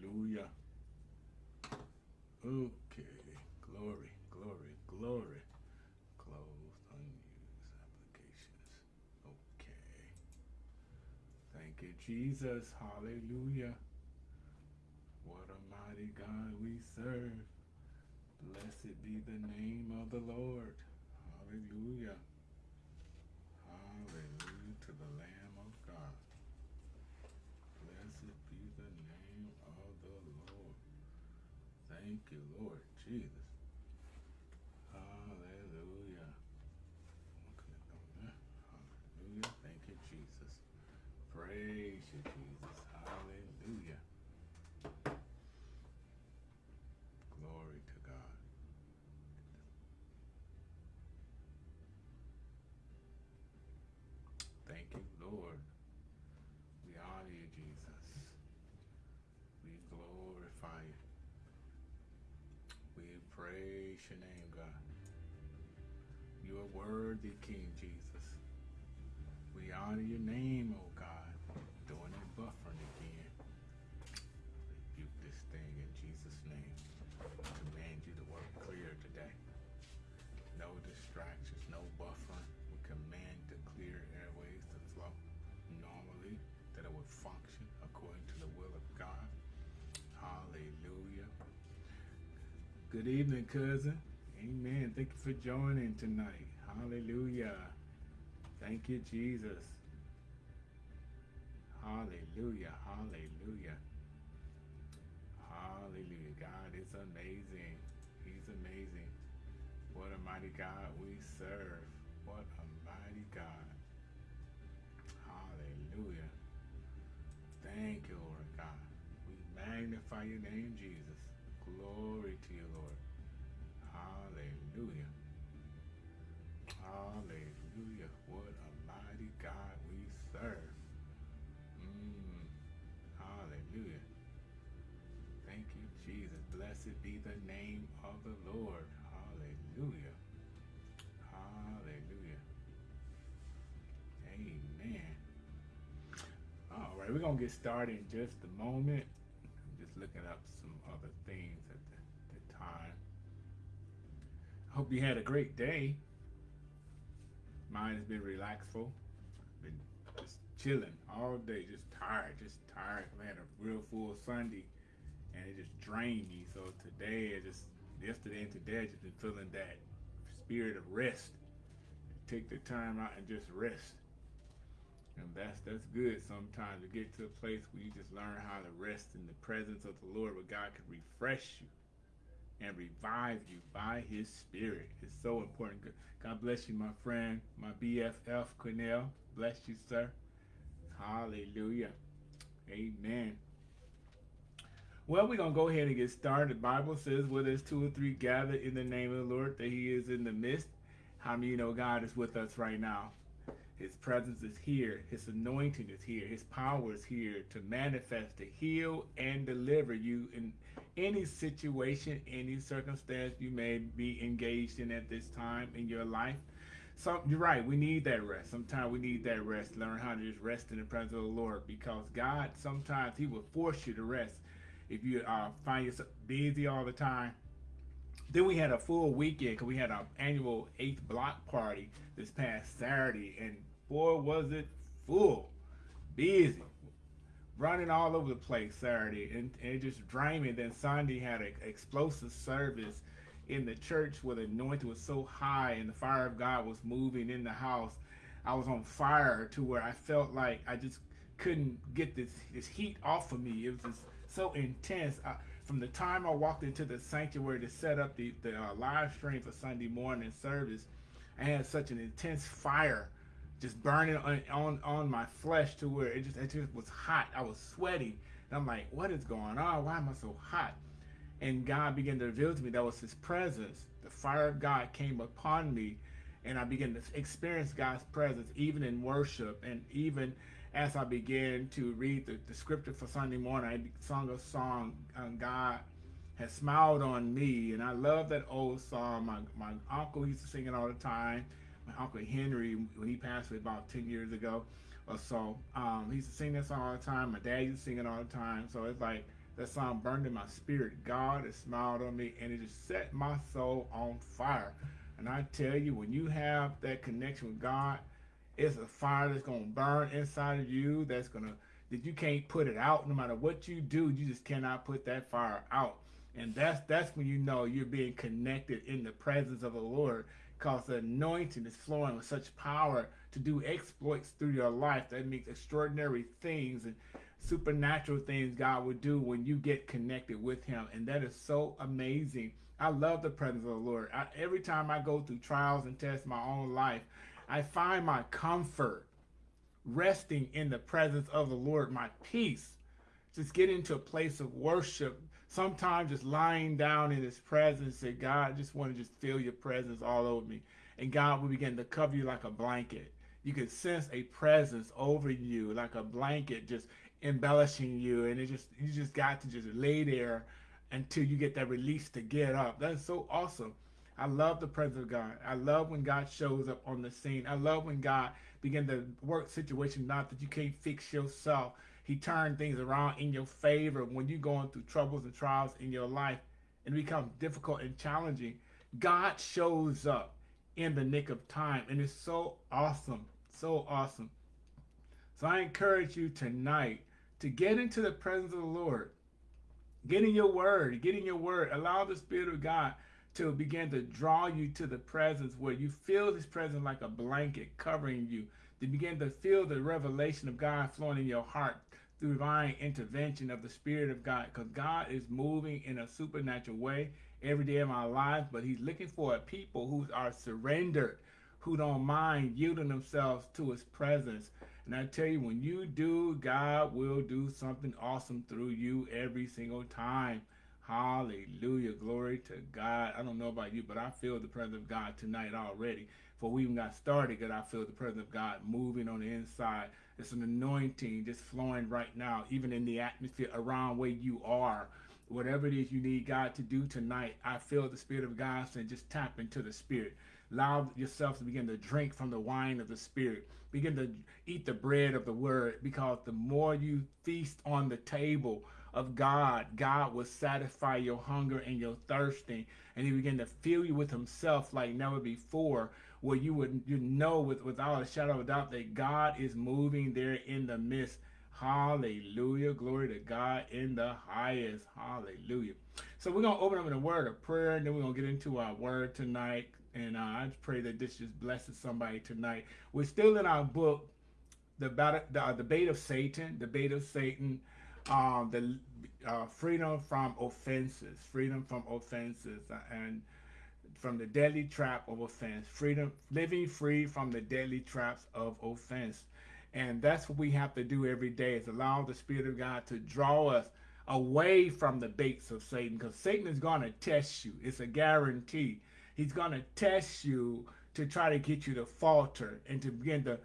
Hallelujah. Okay. Glory, glory, glory. Closed, unused applications. Okay. Thank you, Jesus. Hallelujah. What a mighty God we serve. Blessed be the name of the Lord. Hallelujah. Hallelujah to the Lamb of God. Blessed be the name of the Lord. Thank you, Lord Jesus. Hallelujah. Okay, Hallelujah. Thank you, Jesus. Praise you, Jesus. Hallelujah. Glory to God. Thank you, Lord. We honor you, Jesus. We glorify you. We praise your name, God. You are worthy, King Jesus. We honor your name, oh God. Doing it buffering again. Rebuke this thing in Jesus' name. Command you to work clear today. No distractions, no buffering. We command the clear airways to flow normally, that it would function according to the will of God. Hallelujah. Good evening, cousin. Amen. Thank you for joining tonight. Hallelujah. Thank you, Jesus. Hallelujah. Hallelujah. Hallelujah. God is amazing. He's amazing. What a mighty God we serve. What a mighty God. Hallelujah. Thank you, Lord God. We magnify your name, Jesus. Glory to you, Lord. Right, we're to get started in just a moment. I'm just looking up some other things at the, the time. I hope you had a great day. Mine has been relaxful. Been just chilling all day, just tired, just tired. I had a real full Sunday and it just drained me. So today, I just yesterday and today, I just been feeling that spirit of rest. Take the time out and just rest. And that's that's good sometimes to get to a place where you just learn how to rest in the presence of the Lord, where God can refresh you and revive you by his spirit. It's so important. God bless you, my friend, my BFF, Cornell. Bless you, sir. Hallelujah. Amen. Well, we're going to go ahead and get started. The Bible says, where there's two or three gathered in the name of the Lord, that he is in the midst. How many you know God is with us right now? His presence is here. His anointing is here. His power is here to manifest, to heal, and deliver you in any situation, any circumstance you may be engaged in at this time in your life. So you're right. We need that rest. Sometimes we need that rest. Learn how to just rest in the presence of the Lord because God sometimes He will force you to rest if you uh, find yourself busy all the time. Then we had a full weekend because we had our annual eighth block party this past Saturday, and boy was it full, busy, running all over the place Saturday, and, and just draining. Then Sunday had an explosive service in the church where the anointing was so high and the fire of God was moving in the house. I was on fire to where I felt like I just couldn't get this this heat off of me. It was just so intense. I, from the time I walked into the sanctuary to set up the, the uh, live stream for Sunday morning service, I had such an intense fire just burning on, on, on my flesh to where it just, it just was hot. I was sweating. And I'm like, what is going on? Why am I so hot? And God began to reveal to me that was his presence. The fire of God came upon me and I began to experience God's presence even in worship and even as I began to read the, the scripture for Sunday morning, I sung a song, um, God has smiled on me. And I love that old song. My, my uncle used to sing it all the time. Uncle Henry, when he passed away about 10 years ago or so, um, he used to sing that song all the time. My dad used to sing it all the time. So it's like, That song burned in my spirit. God has smiled on me and it just set my soul on fire. And I tell you, when you have that connection with God, it's a fire that's going to burn inside of you. That's going to, that you can't put it out. No matter what you do, you just cannot put that fire out. And that's that's when you know you're being connected in the presence of the Lord because the anointing is flowing with such power to do exploits through your life that makes extraordinary things and supernatural things God will do when you get connected with him. And that is so amazing. I love the presence of the Lord. I, every time I go through trials and tests my own life, I find my comfort resting in the presence of the Lord, my peace. Just get into a place of worship. Sometimes just lying down in his presence, say, God, I just want to just feel your presence all over me. And God will begin to cover you like a blanket. You can sense a presence over you like a blanket just embellishing you. And it just you just got to just lay there until you get that release to get up. That's so awesome. I love the presence of God. I love when God shows up on the scene. I love when God begin to work situation not that you can't fix yourself. He turned things around in your favor when you're going through troubles and trials in your life and it becomes difficult and challenging. God shows up in the nick of time and it's so awesome. So awesome. So I encourage you tonight to get into the presence of the Lord. Get in your word. Get in your word. Allow the Spirit of God to begin to draw you to the presence where you feel this presence like a blanket covering you. To begin to feel the revelation of God flowing in your heart divine intervention of the Spirit of God. Because God is moving in a supernatural way every day of our lives, but He's looking for people who are surrendered, who don't mind yielding themselves to His presence. And I tell you, when you do, God will do something awesome through you every single time. Hallelujah. Glory to God. I don't know about you, but I feel the presence of God tonight already. For we even got started, God, I feel the presence of God moving on the inside. It's an anointing just flowing right now, even in the atmosphere around where you are. Whatever it is you need God to do tonight, I feel the Spirit of God saying, just tap into the Spirit. Allow yourself to begin to drink from the wine of the Spirit. Begin to eat the bread of the Word because the more you feast on the table, of God, God will satisfy your hunger and your thirsting, and He begin to fill you with Himself like never before, where you would you know with without a shadow of a doubt that God is moving there in the midst. Hallelujah. Glory to God in the highest. Hallelujah. So we're going to open up in a word of prayer, and then we're going to get into our word tonight. And uh, I pray that this just blesses somebody tonight. We're still in our book, the, battle, the uh, debate of Satan, The debate of Satan um, the uh, freedom from offenses, freedom from offenses, uh, and from the deadly trap of offense, freedom, living free from the deadly traps of offense. And that's what we have to do every day is allow the Spirit of God to draw us away from the baits of Satan because Satan is going to test you. It's a guarantee. He's going to test you to try to get you to falter and to begin to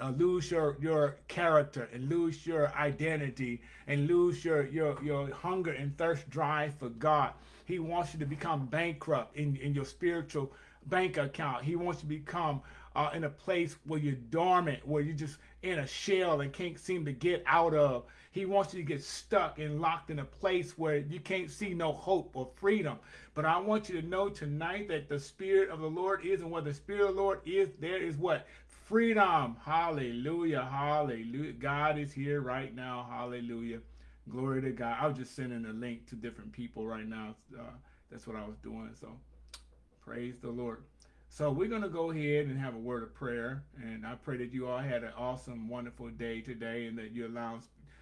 uh, lose your your character and lose your identity and lose your your your hunger and thirst drive for God. He wants you to become bankrupt in in your spiritual bank account. He wants you to become uh, in a place where you're dormant, where you're just in a shell and can't seem to get out of. He wants you to get stuck and locked in a place where you can't see no hope or freedom. But I want you to know tonight that the Spirit of the Lord is, and where the Spirit of the Lord is, there is what? Freedom. Hallelujah. Hallelujah. God is here right now. Hallelujah. Glory to God. I was just sending a link to different people right now. Uh, that's what I was doing. So praise the Lord. So we're going to go ahead and have a word of prayer. And I pray that you all had an awesome, wonderful day today and that you allow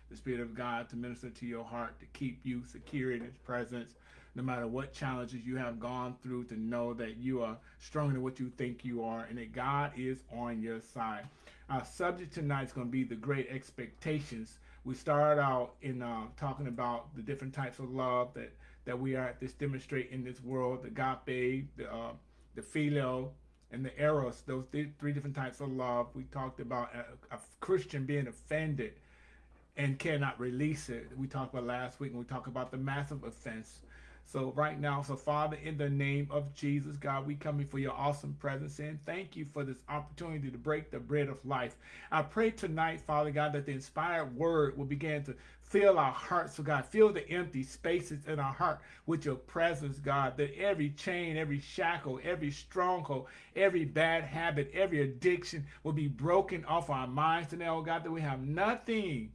the Spirit of God to minister to your heart, to keep you secure in His presence no matter what challenges you have gone through, to know that you are stronger than what you think you are and that God is on your side. Our subject tonight is going to be the great expectations. We started out in uh, talking about the different types of love that, that we are at this demonstrate in this world, the agape, the, uh, the phileo, and the eros, those th three different types of love. We talked about a, a Christian being offended and cannot release it. We talked about last week, and we talked about the massive offense So right now, so Father, in the name of Jesus, God, we come before your awesome presence and thank you for this opportunity to break the bread of life. I pray tonight, Father God, that the inspired word will begin to fill our hearts, so God, fill the empty spaces in our heart with your presence, God, that every chain, every shackle, every stronghold, every bad habit, every addiction will be broken off our minds today, oh God, that we have nothing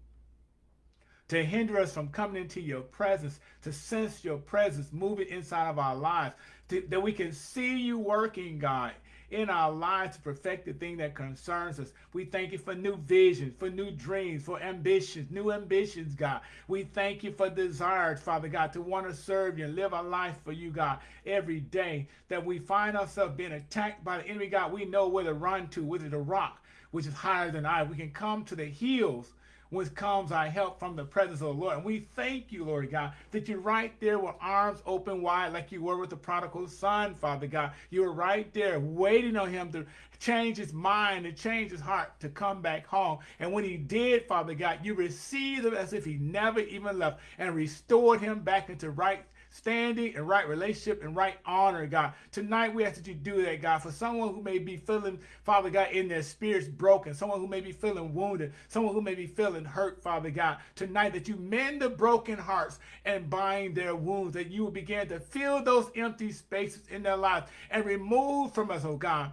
to hinder us from coming into your presence, to sense your presence moving inside of our lives, to, that we can see you working, God, in our lives to perfect the thing that concerns us. We thank you for new visions, for new dreams, for ambitions, new ambitions, God. We thank you for desires, Father God, to want to serve you and live a life for you, God, every day. That we find ourselves being attacked by the enemy, God. We know where to run to, whether the rock, which is higher than I. We can come to the hills whence comes our help from the presence of the Lord. And we thank you, Lord God, that you're right there with arms open wide like you were with the prodigal son, Father God. You were right there waiting on him to change his mind to change his heart to come back home. And when he did, Father God, you received him as if he never even left and restored him back into right standing and right relationship and right honor, God. Tonight we ask that you do that, God, for someone who may be feeling, Father God, in their spirits broken, someone who may be feeling wounded, someone who may be feeling hurt, Father God. Tonight that you mend the broken hearts and bind their wounds, that you will begin to fill those empty spaces in their lives and remove from us, oh God,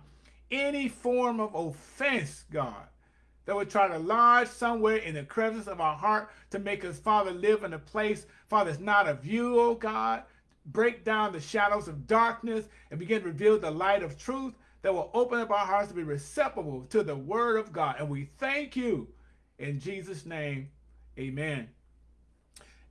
any form of offense, God that would try to lodge somewhere in the crevice of our heart to make us, Father, live in a place, Father, it's not of you, oh God. Break down the shadows of darkness and begin to reveal the light of truth that will open up our hearts to be receptive to the word of God. And we thank you in Jesus' name. Amen.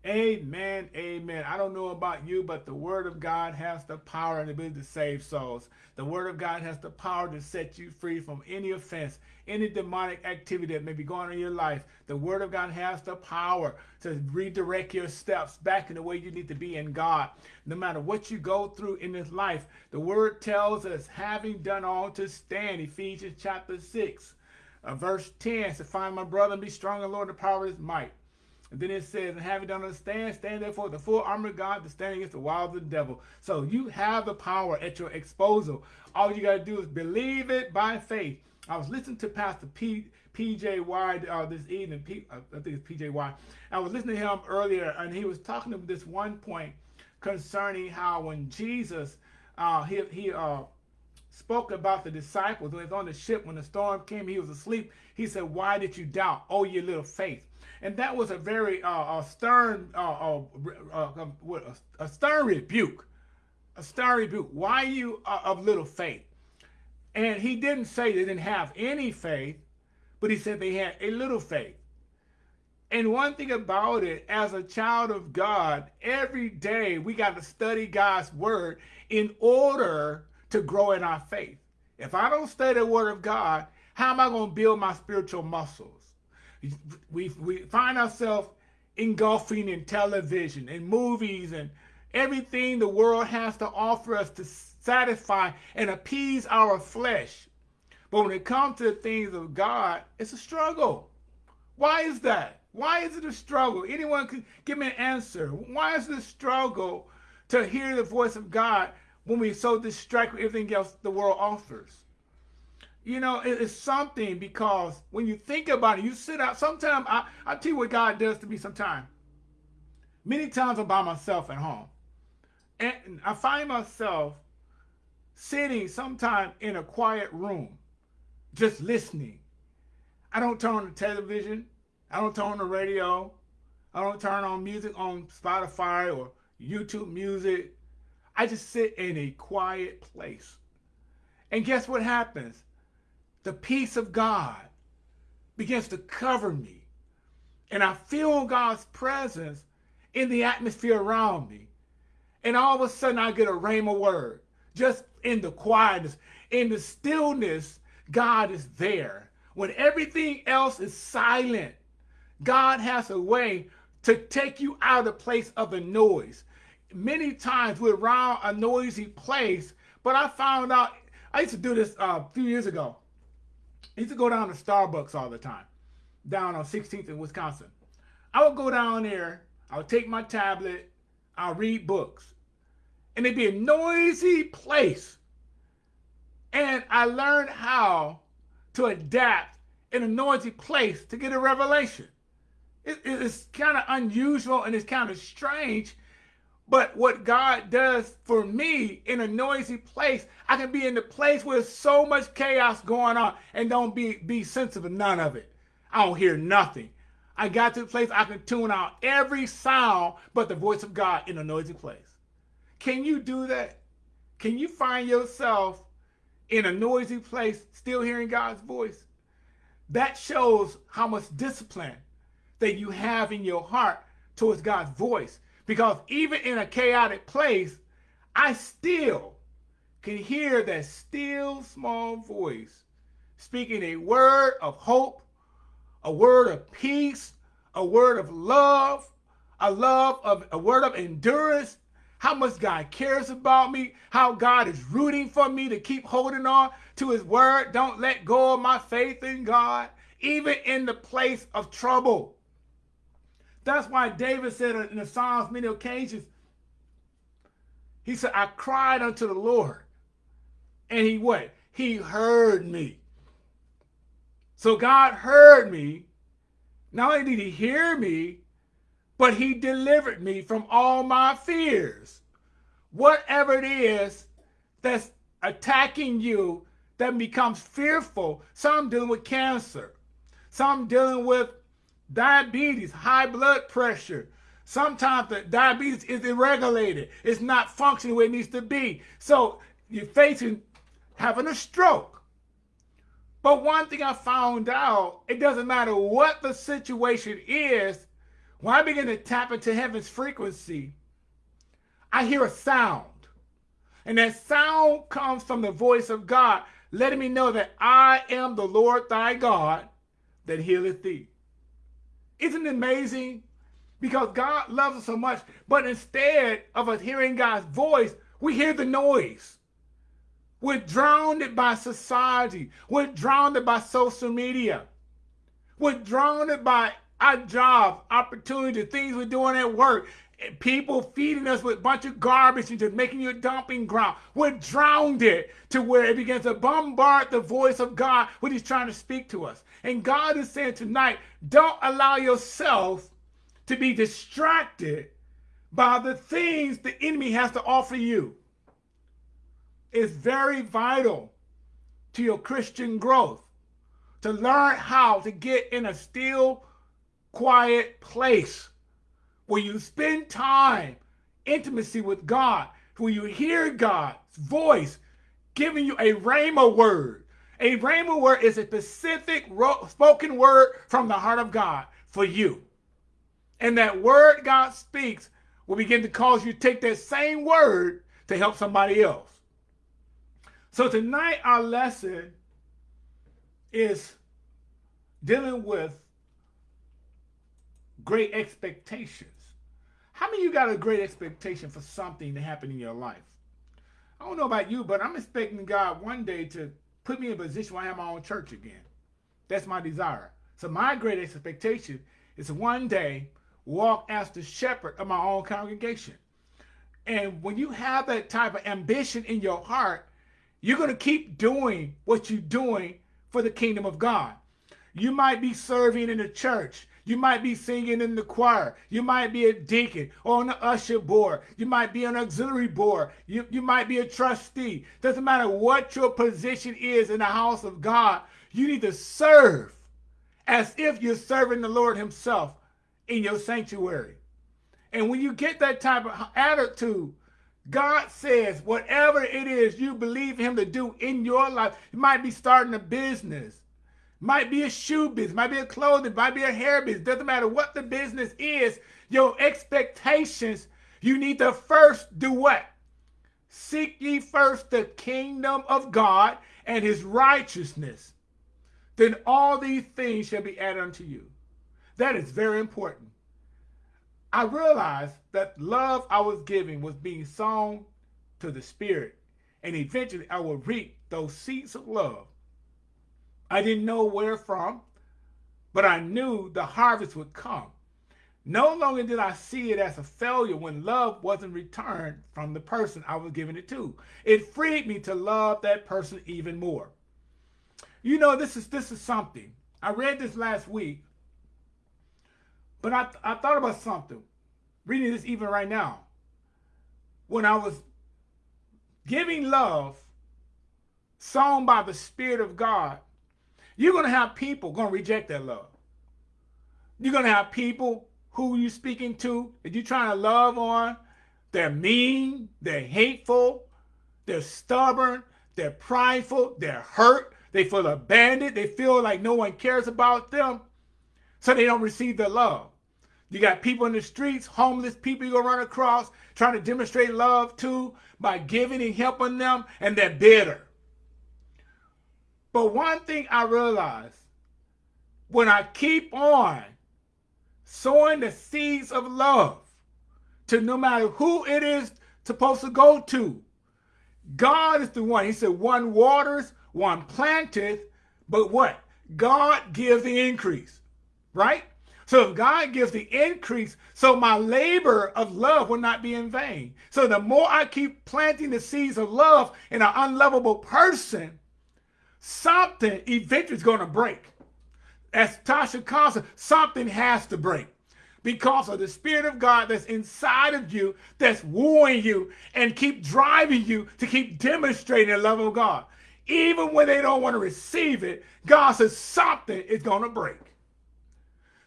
Amen. Amen. I don't know about you, but the word of God has the power and the ability to save souls. The word of God has the power to set you free from any offense, any demonic activity that may be going on in your life. The word of God has the power to redirect your steps back in the way you need to be in God. No matter what you go through in this life, the word tells us, having done all to stand, Ephesians chapter 6, uh, verse 10, to find my brother and be strong in the Lord, and the power of his might. And then it says, and having done understand, stand stand therefore the full armor of God to stand against the wiles of the devil. So you have the power at your exposal. All you got to do is believe it by faith. I was listening to Pastor P, PJ Wide uh, this evening. P, uh, I think it's PJ Wide. I was listening to him earlier, and he was talking to this one point concerning how when Jesus, uh, he, he uh, spoke about the disciples when he was on the ship, when the storm came, he was asleep. He said, why did you doubt? Oh, your little faith. And that was a very uh, a stern, uh, uh, uh a, a, stern rebuke, a stern rebuke. Why you uh, of little faith? And he didn't say they didn't have any faith, but he said they had a little faith. And one thing about it, as a child of God, every day we got to study God's word in order to grow in our faith. If I don't study the word of God, how am I going to build my spiritual muscles? we, we find ourselves engulfing in television and movies and everything the world has to offer us to satisfy and appease our flesh. But when it comes to the things of God, it's a struggle. Why is that? Why is it a struggle? Anyone can give me an answer. Why is it a struggle to hear the voice of God when we're so distracted with everything else the world offers? You know, it's something because when you think about it, you sit out. Sometimes I, I tell you what God does to me sometimes. Many times I'm by myself at home. And I find myself sitting sometime in a quiet room, just listening. I don't turn on the television. I don't turn on the radio. I don't turn on music on Spotify or YouTube music. I just sit in a quiet place. And guess what happens? the peace of God begins to cover me. And I feel God's presence in the atmosphere around me. And all of a sudden I get a rhema word. Just in the quietness, in the stillness, God is there. When everything else is silent, God has a way to take you out of the place of the noise. Many times we're around a noisy place, but I found out, I used to do this uh, a few years ago. I used to go down to Starbucks all the time, down on 16th in Wisconsin. I would go down there, I would take my tablet, I'll read books. And it'd be a noisy place. And I learned how to adapt in a noisy place to get a revelation. It, it's kind of unusual and it's kind of strange. But what God does for me in a noisy place, I can be in the place where there's so much chaos going on and don't be, be sensitive to none of it. I don't hear nothing. I got to the place I can tune out every sound but the voice of God in a noisy place. Can you do that? Can you find yourself in a noisy place still hearing God's voice? That shows how much discipline that you have in your heart towards God's voice. Because even in a chaotic place, I still can hear that still small voice speaking a word of hope, a word of peace, a word of love, a love of a word of endurance, how much God cares about me, how God is rooting for me to keep holding on to his word. Don't let go of my faith in God, even in the place of trouble. That's why David said in the Psalms many occasions, he said, I cried unto the Lord. And he what? He heard me. So God heard me. Not only did he hear me, but he delivered me from all my fears. Whatever it is that's attacking you that becomes fearful, some dealing with cancer, some dealing with diabetes, high blood pressure. Sometimes the diabetes is irregulated. It's not functioning where it needs to be. So you're facing having a stroke. But one thing I found out, it doesn't matter what the situation is, when I begin to tap into heaven's frequency, I hear a sound. And that sound comes from the voice of God, letting me know that I am the Lord thy God that healeth thee. Isn't it amazing? Because God loves us so much, but instead of us hearing God's voice, we hear the noise. We're drowned by society. We're drowned by social media. We're drowned by our job, opportunity, things we're doing at work, people feeding us with a bunch of garbage and just making you a dumping ground. We're drowned it to where it begins to bombard the voice of God when he's trying to speak to us. And God is saying tonight, don't allow yourself to be distracted by the things the enemy has to offer you. It's very vital to your Christian growth to learn how to get in a still quiet place where you spend time, intimacy with God, where you hear God's voice giving you a rhema word. A rhema word is a specific spoken word from the heart of God for you. And that word God speaks will begin to cause you to take that same word to help somebody else. So tonight our lesson is dealing with great expectations. How many you got a great expectation for something to happen in your life? I don't know about you, but I'm expecting God one day to put me in a position where I have my own church again. That's my desire. So my great expectation is one day walk as the shepherd of my own congregation. And when you have that type of ambition in your heart, you're going to keep doing what you're doing for the kingdom of God. You might be serving in the church. You might be singing in the choir. You might be a deacon or the usher board. You might be an auxiliary board. You, you might be a trustee. Doesn't matter what your position is in the house of God. You need to serve as if you're serving the Lord himself in your sanctuary. And when you get that type of attitude, God says whatever it is you believe him to do in your life, you might be starting a business. Might be a shoe business, might be a clothing, might be a hair business. Doesn't matter what the business is, your expectations, you need to first do what? Seek ye first the kingdom of God and his righteousness. Then all these things shall be added unto you. That is very important. I realized that love I was giving was being sown to the spirit. And eventually I will reap those seeds of love I didn't know where from, but I knew the harvest would come. No longer did I see it as a failure when love wasn't returned from the person I was giving it to. It freed me to love that person even more. You know, this is this is something. I read this last week, but I, I thought about something. Reading this even right now. When I was giving love, sown by the Spirit of God, you're going to have people going to reject that love. You're going to have people who you're speaking to that you're trying to love on. They're mean, they're hateful, they're stubborn, they're prideful, they're hurt, they feel abandoned, they feel like no one cares about them, so they don't receive the love. You got people in the streets, homeless people you're gonna run across, trying to demonstrate love to by giving and helping them, and they're bitter. But one thing I realize when I keep on sowing the seeds of love to no matter who it is supposed to go to. God is the one. He said, one waters, one planteth, but what? God gives the increase, right? So if God gives the increase, so my labor of love will not be in vain. So the more I keep planting the seeds of love in an unlovable person, something eventually is going to break as Tasha it, something has to break because of the Spirit of God that's inside of you, that's wooing you and keep driving you to keep demonstrating the love of God. Even when they don't want to receive it, God says something is going to break.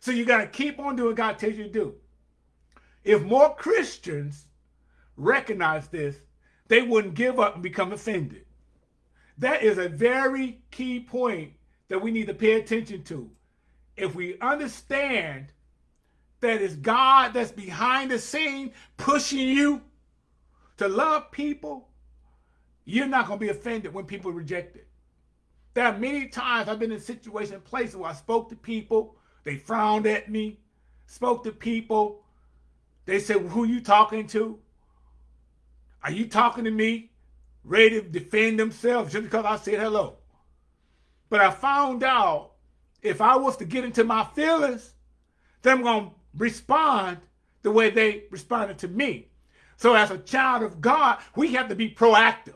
So you got to keep on doing what God tells you to do. If more Christians recognize this, they wouldn't give up and become offended. That is a very key point that we need to pay attention to. If we understand that it's God that's behind the scene pushing you to love people, you're not going to be offended when people reject it. There are many times I've been in situations, places where I spoke to people, they frowned at me, spoke to people, they said, well, who you talking to? Are you talking to me? Ready to defend themselves just because I said hello. But I found out if I was to get into my feelings, then I'm going to respond the way they responded to me. So as a child of God, we have to be proactive.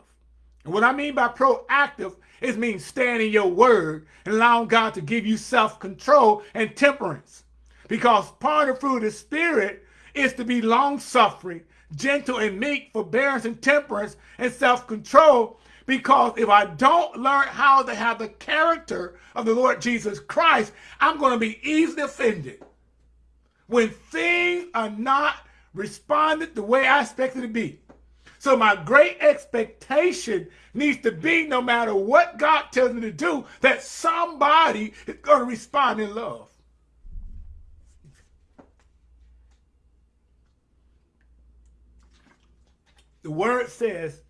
And what I mean by proactive is means standing your word and allowing God to give you self-control and temperance. Because part of fruit of the Spirit is to be long-suffering, gentle and meek, forbearance and temperance and self-control because if I don't learn how to have the character of the Lord Jesus Christ, I'm going to be easily offended. When things are not responded the way I expected to be. So my great expectation needs to be no matter what God tells me to do, that somebody is going to respond in love. The word says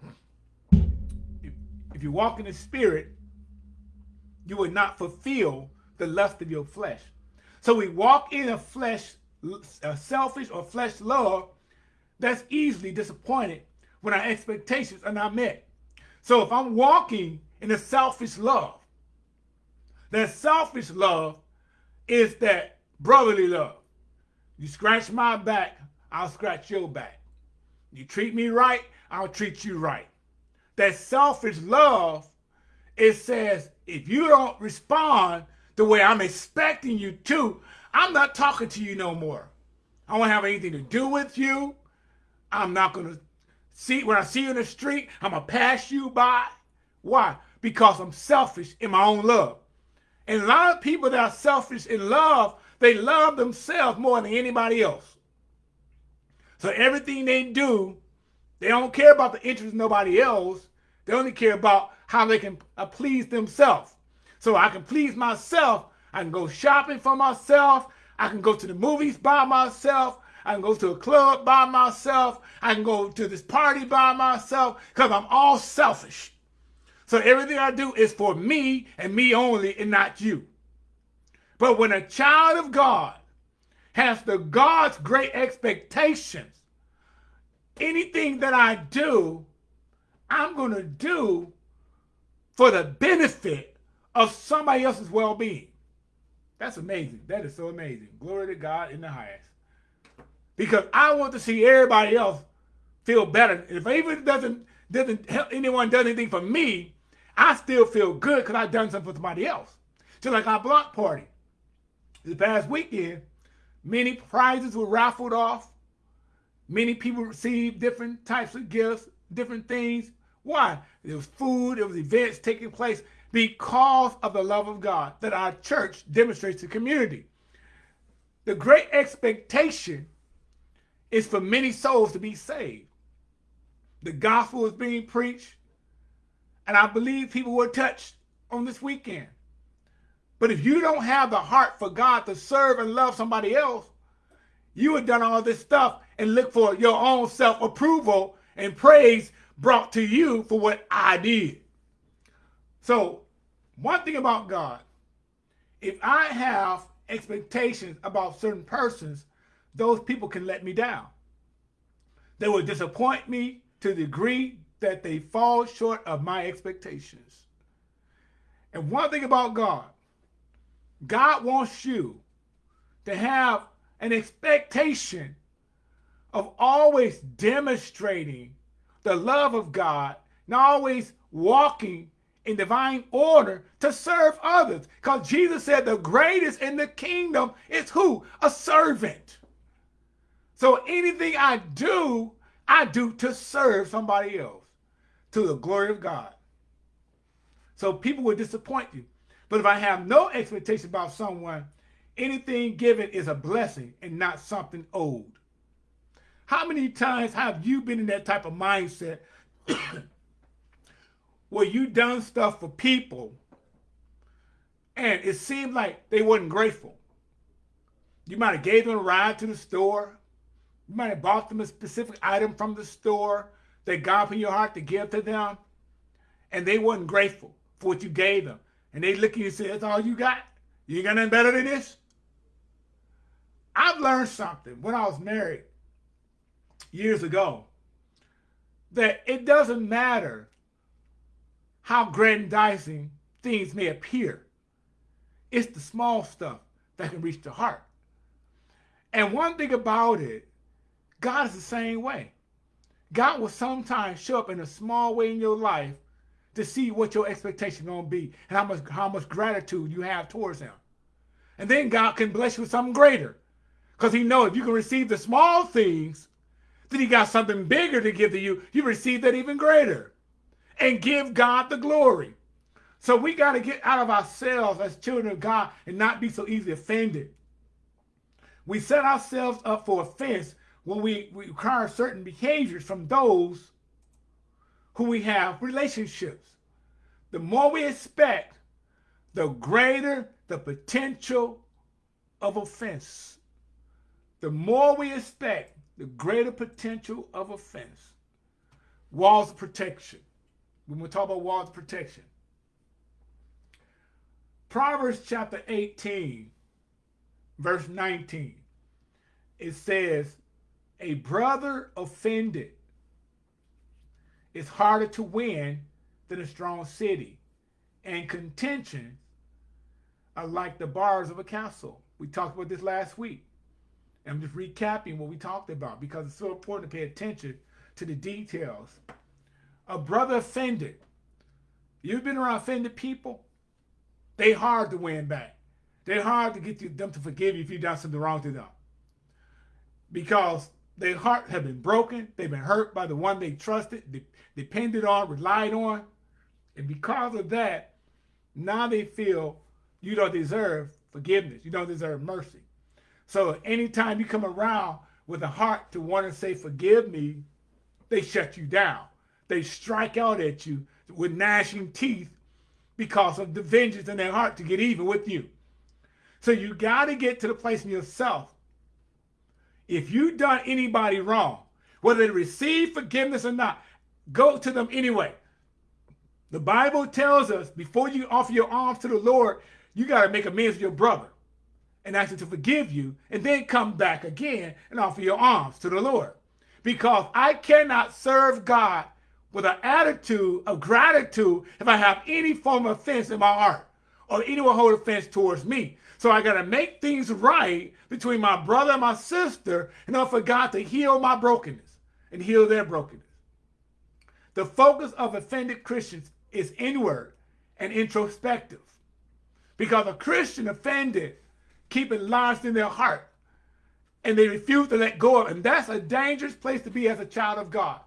if you walk in the spirit, you will not fulfill the lust of your flesh. So we walk in a flesh, a selfish or flesh love that's easily disappointed when our expectations are not met. So if I'm walking in a selfish love, that selfish love is that brotherly love. You scratch my back, I'll scratch your back. You treat me right, I'll treat you right that selfish love, it says, if you don't respond the way I'm expecting you to, I'm not talking to you no more. I won't have anything to do with you. I'm not going to see, when I see you in the street, I'm going to pass you by. Why? Because I'm selfish in my own love. And a lot of people that are selfish in love, they love themselves more than anybody else. So everything they do they don't care about the interests of nobody else. They only care about how they can uh, please themselves. So I can please myself. I can go shopping for myself. I can go to the movies by myself. I can go to a club by myself. I can go to this party by myself because I'm all selfish. So everything I do is for me and me only and not you. But when a child of God has the God's great expectations anything that I do, I'm going to do for the benefit of somebody else's well-being. That's amazing. That is so amazing. Glory to God in the highest. because I want to see everybody else feel better. If even doesn't doesn't help anyone does anything for me, I still feel good because I've done something for somebody else. Just like our block party. This past weekend, many prizes were raffled off. Many people received different types of gifts, different things. Why? There was food, there was events taking place because of the love of God that our church demonstrates to community. The great expectation is for many souls to be saved. The gospel is being preached, and I believe people were touched on this weekend. But if you don't have the heart for God to serve and love somebody else, you have done all this stuff and look for your own self-approval and praise brought to you for what I did. So one thing about God, if I have expectations about certain persons, those people can let me down. They will disappoint me to the degree that they fall short of my expectations. And one thing about God, God wants you to have an expectation of always demonstrating the love of God, and always walking in divine order to serve others. Because Jesus said the greatest in the kingdom is who? A servant. So anything I do, I do to serve somebody else to the glory of God. So people will disappoint you. But if I have no expectation about someone, anything given is a blessing and not something owed. How many times have you been in that type of mindset where you done stuff for people and it seemed like they wasn't grateful? You might have gave them a ride to the store. You might have bought them a specific item from the store that God put in your heart to give to them. And they wasn't grateful for what you gave them. And they look at you and say, that's all you got? You ain't got nothing better than this? I've learned something when I was married years ago that it doesn't matter how grandizing things may appear. It's the small stuff that can reach the heart. And one thing about it, God is the same way. God will sometimes show up in a small way in your life to see what your expectation gonna be and how much how much gratitude you have towards him. And then God can bless you with something greater. Because he knows if you can receive the small things, then he got something bigger to give to you. You receive that even greater. And give God the glory. So we got to get out of ourselves as children of God and not be so easily offended. We set ourselves up for offense when we, we require certain behaviors from those who we have relationships. The more we expect, the greater the potential of offense. The more we expect, the greater potential of offense. Walls of protection. When we talk about walls of protection. Proverbs chapter 18, verse 19. It says, a brother offended is harder to win than a strong city. And contention are like the bars of a castle. We talked about this last week. I'm just recapping what we talked about because it's so important to pay attention to the details. A brother offended. You've been around offended people? They hard to win back. They're hard to get you, them to forgive you if you've done something wrong to them. Because their heart have been broken. They've been hurt by the one they trusted, de depended on, relied on. And because of that, now they feel you don't deserve forgiveness. You don't deserve mercy. So anytime you come around with a heart to want to say, forgive me, they shut you down. They strike out at you with gnashing teeth because of the vengeance in their heart to get even with you. So you got to get to the place in yourself if you've done anybody wrong, whether they receive forgiveness or not, go to them anyway. The Bible tells us before you offer your arms to the Lord, you got to make amends with your brother and ask him to forgive you and then come back again and offer your arms to the Lord. Because I cannot serve God with an attitude of gratitude if I have any form of offense in my heart or anyone hold offense towards me. So I got to make things right between my brother and my sister and I forgot to heal my brokenness and heal their brokenness. The focus of offended Christians is inward and introspective because a Christian offended keep it lodged in their heart and they refuse to let go of it. And that's a dangerous place to be as a child of God.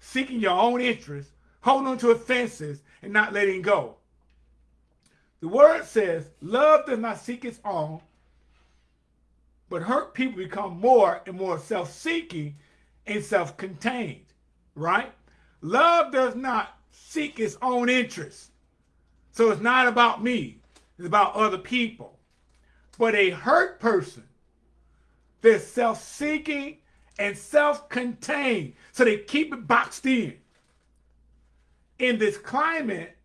Seeking your own interests, holding on to offenses, and not letting go. The word says, love does not seek its own, but hurt people become more and more self-seeking and self-contained, right? Love does not seek its own interests. So it's not about me. It's about other people. But a hurt person, they're self-seeking and self-contained. So they keep it boxed in. In this climate,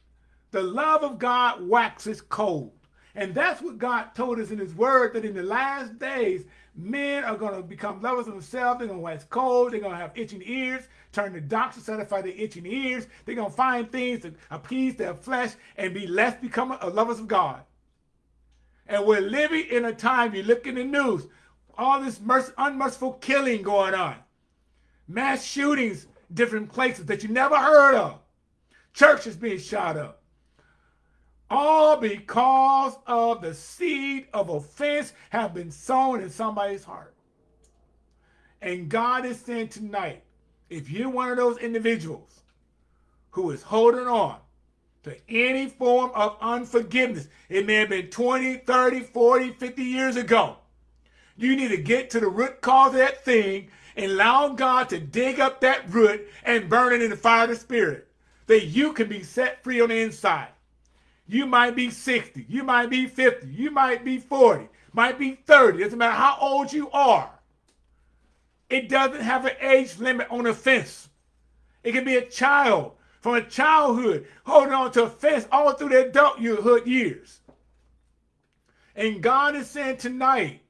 the love of God waxes cold. And that's what God told us in his word, that in the last days, men are going to become lovers of themselves. They're going to wax cold. They're going to have itching ears, turn to doctors, to satisfy their itching ears. They're going to find things to appease their flesh and be less become lovers of God. And we're living in a time, you look in the news, all this unmerciful killing going on. Mass shootings, different places that you never heard of. Churches being shot up. All because of the seed of offense have been sown in somebody's heart. And God is saying tonight, if you're one of those individuals who is holding on to any form of unforgiveness, it may have been 20, 30, 40, 50 years ago, you need to get to the root cause of that thing and allow God to dig up that root and burn it in the fire of the Spirit, that you can be set free on the inside. You might be 60. You might be 50. You might be 40. Might be 30. Doesn't matter how old you are. It doesn't have an age limit on offense. It can be a child from a childhood holding on to offense all through their adulthood years. And God is saying tonight,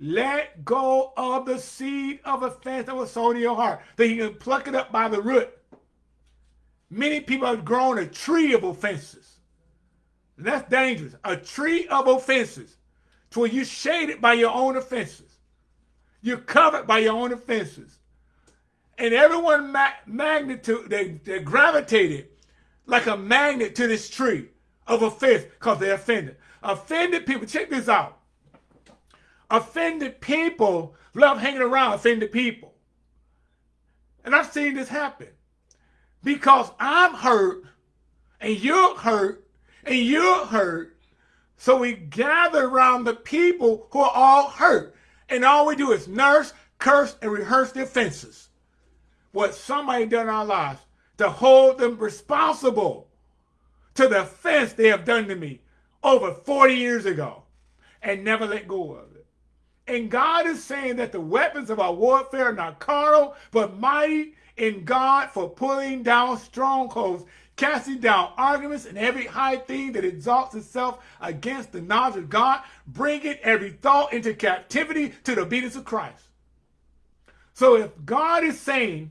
let go of the seed of offense that was sown in your heart, that you can pluck it up by the root. Many people have grown a tree of offenses. And that's dangerous. A tree of offenses to where you're shaded by your own offenses. You're covered by your own offenses. And everyone ma magnitude, they, they gravitated like a magnet to this tree of offense because they're offended. Offended people, check this out. Offended people love hanging around offended people. And I've seen this happen. Because I'm hurt and you're hurt and you're hurt. So we gather around the people who are all hurt. And all we do is nurse, curse, and rehearse the offenses. What somebody done in our lives to hold them responsible to the offense they have done to me over 40 years ago and never let go of it. And God is saying that the weapons of our warfare are not carnal, but mighty in God for pulling down strongholds casting down arguments and every high thing that exalts itself against the knowledge of God, bringing every thought into captivity to the obedience of Christ. So if God is saying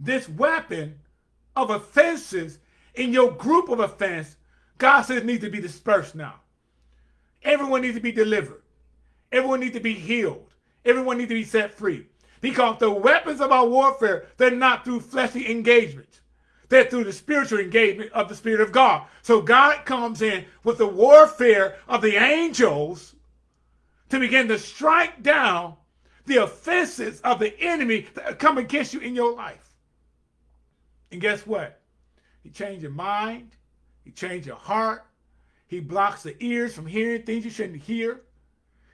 this weapon of offenses in your group of offense, God says needs to be dispersed now. Everyone needs to be delivered. Everyone needs to be healed. Everyone needs to be set free. Because the weapons of our warfare, they're not through fleshly engagements. That through the spiritual engagement of the Spirit of God. So God comes in with the warfare of the angels to begin to strike down the offenses of the enemy that come against you in your life. And guess what? He changed your mind. He changed your heart. He blocks the ears from hearing things you shouldn't hear.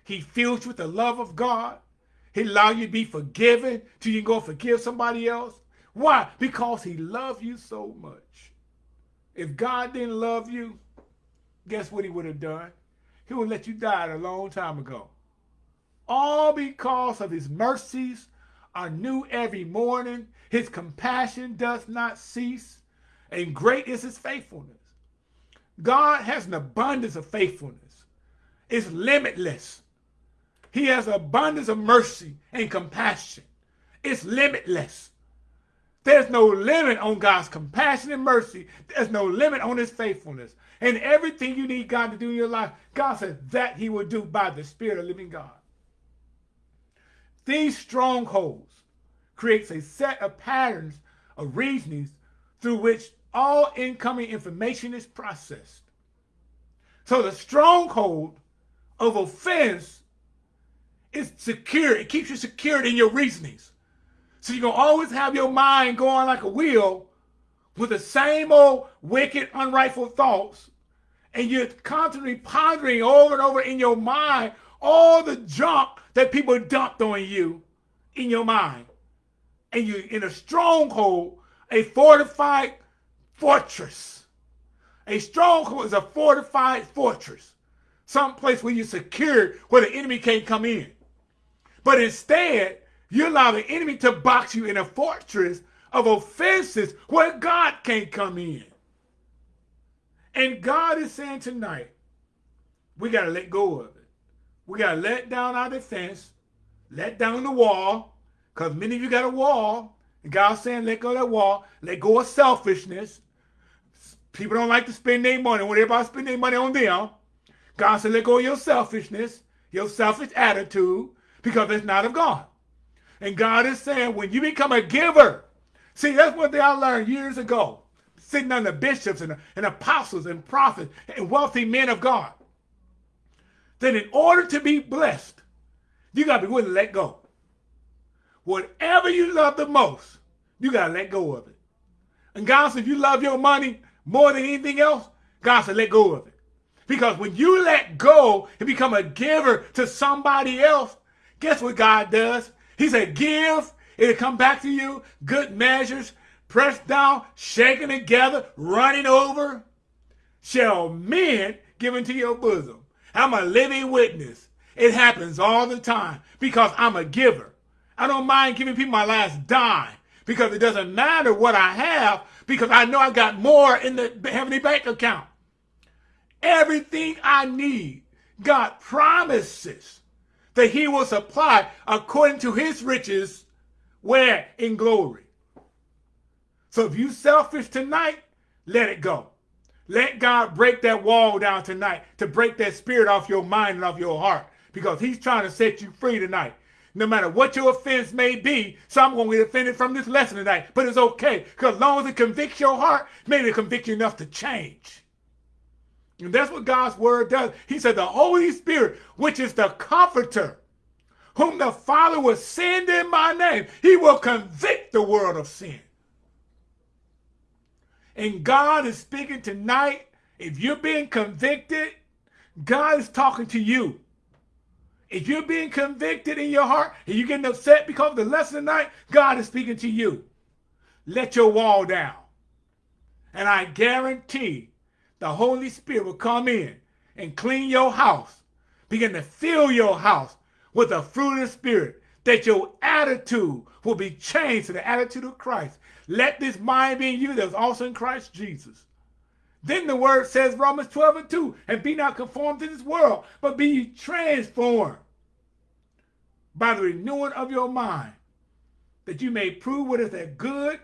He fills you with the love of God. He allows you to be forgiven till you can go forgive somebody else. Why? Because he loved you so much. If God didn't love you, guess what he would have done? He would let you die a long time ago. All because of his mercies are new every morning. His compassion does not cease. And great is his faithfulness. God has an abundance of faithfulness. It's limitless. He has an abundance of mercy and compassion. It's limitless. There's no limit on God's compassion and mercy. There's no limit on his faithfulness. and everything you need God to do in your life, God says that he will do by the Spirit of living God. These strongholds creates a set of patterns of reasonings through which all incoming information is processed. So the stronghold of offense is secure. It keeps you secured in your reasonings. So you're going to always have your mind going like a wheel with the same old wicked, unrightful thoughts. And you're constantly pondering over and over in your mind all the junk that people dumped on you in your mind. And you're in a stronghold, a fortified fortress. A stronghold is a fortified fortress. Some place where you're secured where the enemy can't come in. But instead, you allow the enemy to box you in a fortress of offenses where God can't come in. And God is saying tonight, we got to let go of it. We got to let down our defense, let down the wall, because many of you got a wall. And God's saying, let go of that wall, let go of selfishness. People don't like to spend their money when everybody spend their money on them. God said, let go of your selfishness, your selfish attitude, because it's not of God. And God is saying, when you become a giver, see, that's one thing I learned years ago, sitting under bishops and, and apostles and prophets and wealthy men of God, that in order to be blessed, you got to be willing to let go. Whatever you love the most, you got to let go of it. And God said, if you love your money more than anything else, God said, let go of it. Because when you let go and become a giver to somebody else, Guess what God does? He said, give, it'll come back to you, good measures, pressed down, shaken together, running over, shall men give into your bosom. I'm a living witness. It happens all the time because I'm a giver. I don't mind giving people my last dime because it doesn't matter what I have because I know I got more in the heavenly bank account. Everything I need, God promises that he will supply according to his riches where in glory. So if you selfish tonight, let it go. Let God break that wall down tonight to break that spirit off your mind and off your heart because he's trying to set you free tonight. No matter what your offense may be, some going to get offended from this lesson tonight, but it's okay because as long as it convicts your heart, maybe it convicts you enough to change. And that's what God's word does. He said the Holy Spirit, which is the comforter, whom the Father will send in my name, he will convict the world of sin. And God is speaking tonight. If you're being convicted, God is talking to you. If you're being convicted in your heart and you're getting upset because of the lesson tonight, God is speaking to you. Let your wall down. And I guarantee the Holy Spirit will come in and clean your house, begin to fill your house with the fruit of the Spirit, that your attitude will be changed to the attitude of Christ. Let this mind be in you that was also in Christ Jesus. Then the word says, Romans 12 and 2, and be not conformed to this world, but be transformed by the renewing of your mind, that you may prove what is that good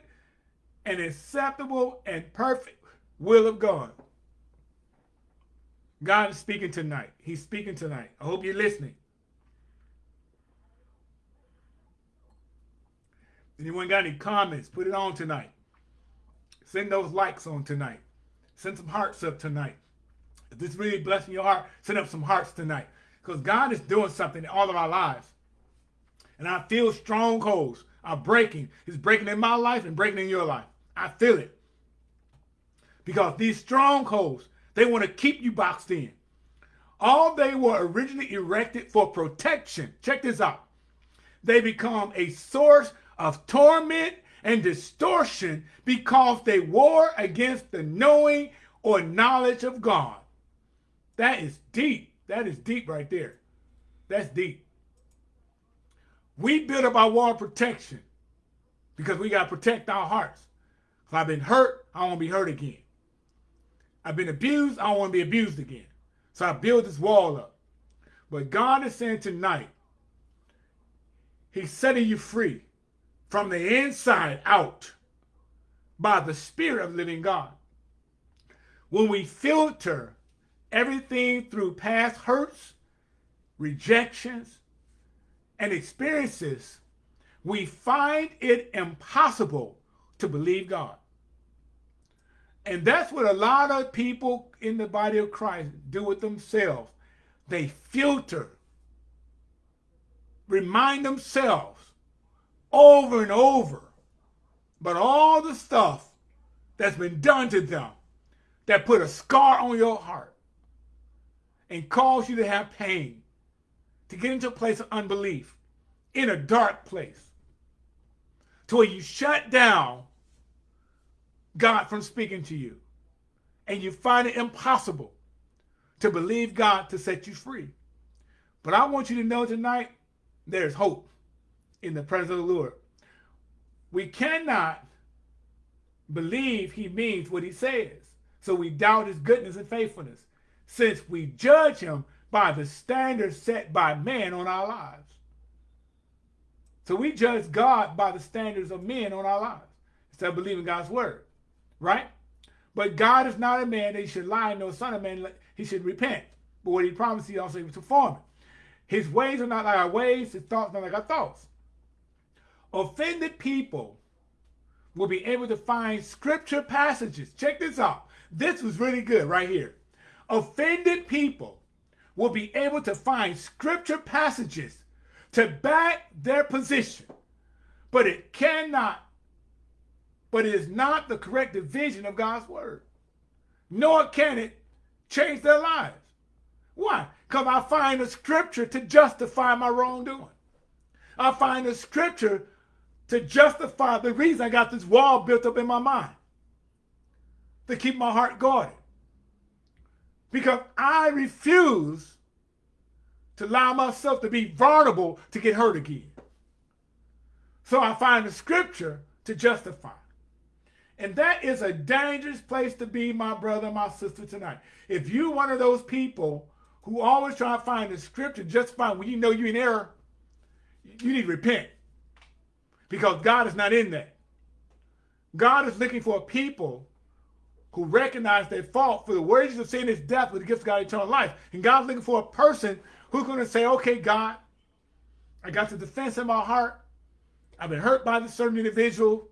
and acceptable and perfect will of God. God is speaking tonight. He's speaking tonight. I hope you're listening. Anyone got any comments? Put it on tonight. Send those likes on tonight. Send some hearts up tonight. If this really blessing your heart, send up some hearts tonight. Because God is doing something in all of our lives. And I feel strongholds are breaking. He's breaking in my life and breaking in your life. I feel it. Because these strongholds they want to keep you boxed in. All they were originally erected for protection. Check this out. They become a source of torment and distortion because they war against the knowing or knowledge of God. That is deep. That is deep right there. That's deep. We build up our wall of protection because we got to protect our hearts. If I've been hurt, I won't be hurt again. I've been abused. I don't want to be abused again. So I build this wall up. But God is saying tonight, he's setting you free from the inside out by the spirit of living God. when we filter everything through past hurts, rejections, and experiences, we find it impossible to believe God. And that's what a lot of people in the body of Christ do with themselves. They filter, remind themselves over and over but all the stuff that's been done to them that put a scar on your heart and cause you to have pain, to get into a place of unbelief, in a dark place, to where you shut down God from speaking to you. And you find it impossible to believe God to set you free. But I want you to know tonight, there's hope in the presence of the Lord. We cannot believe he means what he says. So we doubt his goodness and faithfulness since we judge him by the standards set by man on our lives. So we judge God by the standards of men on our lives instead of believing God's word right? But God is not a man that he should lie, no son of man, he should repent. But what he promised, he also would perform it. His ways are not like our ways, his thoughts are not like our thoughts. Offended people will be able to find scripture passages. Check this out. This was really good right here. Offended people will be able to find scripture passages to back their position, but it cannot but it is not the correct division of God's word. Nor can it change their lives. Why? Because I find a scripture to justify my wrongdoing. I find a scripture to justify the reason I got this wall built up in my mind. To keep my heart guarded. Because I refuse to allow myself to be vulnerable to get hurt again. So I find a scripture to justify. And that is a dangerous place to be, my brother, my sister, tonight. If you're one of those people who always try to find the scripture just fine when you know you're in error, you need to repent. Because God is not in that. God is looking for people who recognize their fault for the wages of sin is death, but the gift of God eternal life. And God's looking for a person who's going to say, okay, God, I got the defense in my heart. I've been hurt by this certain individual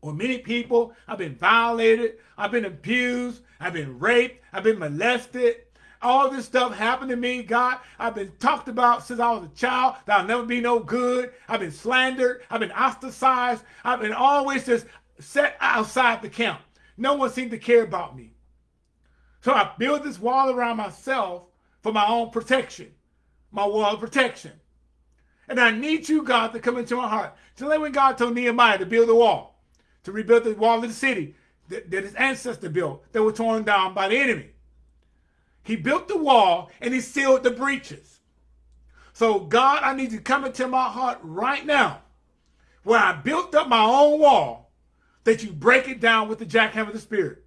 or many people. I've been violated. I've been abused. I've been raped. I've been molested. All this stuff happened to me, God. I've been talked about since I was a child that I'll never be no good. I've been slandered. I've been ostracized. I've been always just set outside the camp. No one seemed to care about me. So I built this wall around myself for my own protection, my wall of protection. And I need you, God, to come into my heart. Just like when God told Nehemiah to build a wall to rebuild the wall of the city that, that his ancestor built that were torn down by the enemy. He built the wall and he sealed the breaches. So God, I need you to come into my heart right now where I built up my own wall that you break it down with the jackhammer of the spirit.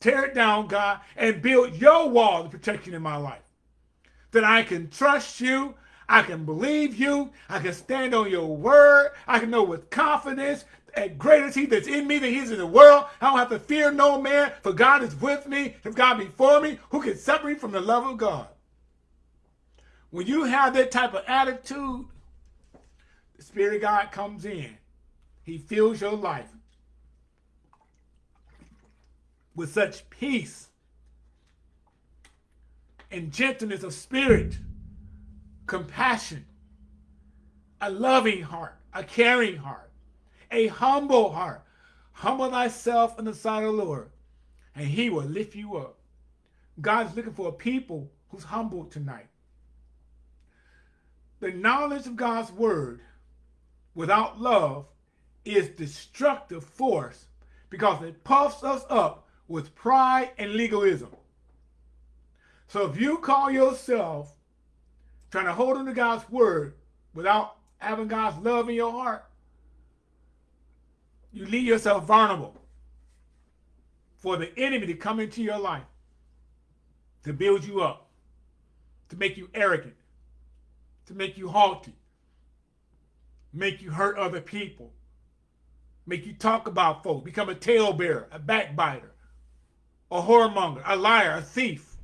Tear it down, God, and build your wall of protection in my life. That I can trust you I can believe you. I can stand on your word. I can know with confidence and greater is he that's in me than he is in the world. I don't have to fear no man, for God is with me. If God be for me, who can separate me from the love of God? When you have that type of attitude, the Spirit of God comes in. He fills your life with such peace and gentleness of spirit, compassion, a loving heart, a caring heart a humble heart. Humble thyself in the sight of the Lord, and he will lift you up. God's looking for a people who's humble tonight. The knowledge of God's word without love is destructive force because it puffs us up with pride and legalism. So if you call yourself trying to hold on to God's word without having God's love in your heart, you leave yourself vulnerable for the enemy to come into your life to build you up, to make you arrogant, to make you haughty, make you hurt other people, make you talk about folks, become a talebearer, a backbiter, a whoremonger, a liar, a thief.